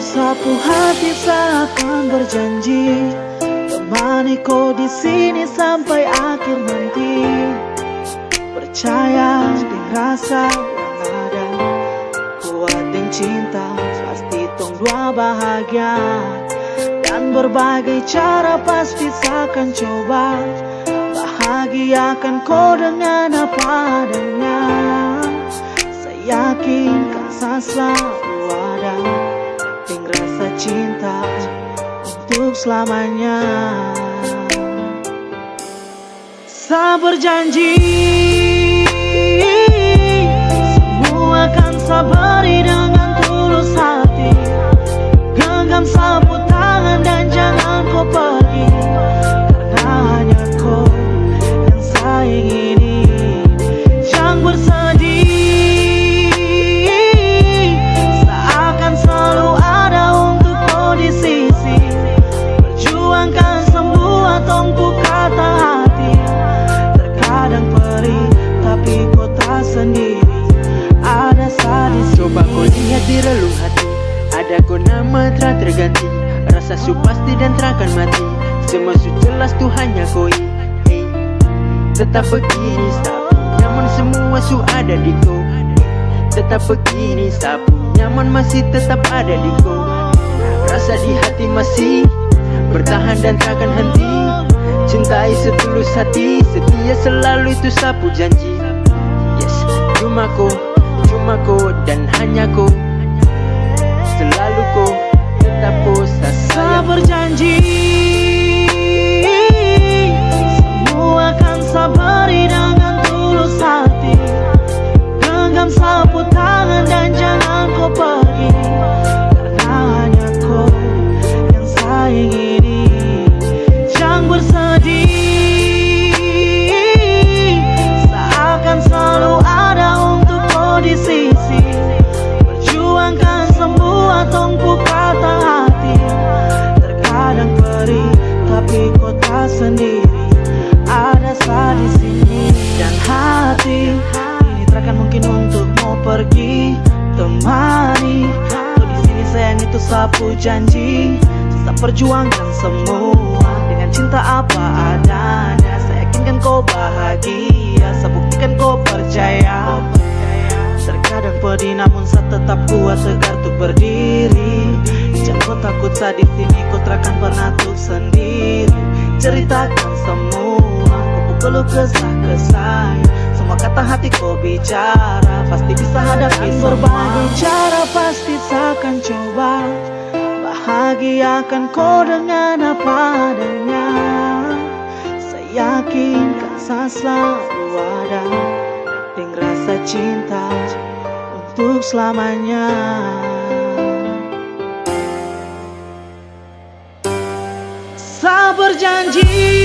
sapu hati seakan berjanji Temani kau di sini sampai akhir nanti. Percaya di rasa yang ada Kuat dan cinta pasti tong dua bahagia. Dan berbagai cara pasti akan coba Bahagiakan kau dengan apa adanya. Saya yakin kan selalu ada Yang rasa cinta untuk selamanya. Saya berjanji terganti. Rasa su pasti dan terakan mati. Semua su jelas tuh hanya kau hey. Tetap begini sapu Nyaman semua su ada di kau Tetap begini sapu Nyaman masih tetap ada di kau Rasa di hati masih Bertahan dan takkan henti. Cintai setulus hati Setia selalu itu sapu janji. Yes, cuma kau Cuma kau dan hanya kau Selalu berjanji itu sapu janji Tetap perjuangkan semua. Dengan cinta apa adanya Saya yakinkan kau bahagia. Saya buktikan kau percaya. Terkadang pedih namun saya tetap kuat tegar untuk berdiri. Jangan kau takut saya di sini kau pernah tuh sendiri. Ceritakan semua kau pukul kesah ke saya Semua kata hati kau bicara Pasti bisa hadapi berbagai cara Bahagiakan kau dengan apa adanya. Saya yakin saya selalu ada. Dengan rasa cinta untuk selamanya. Saya berjanji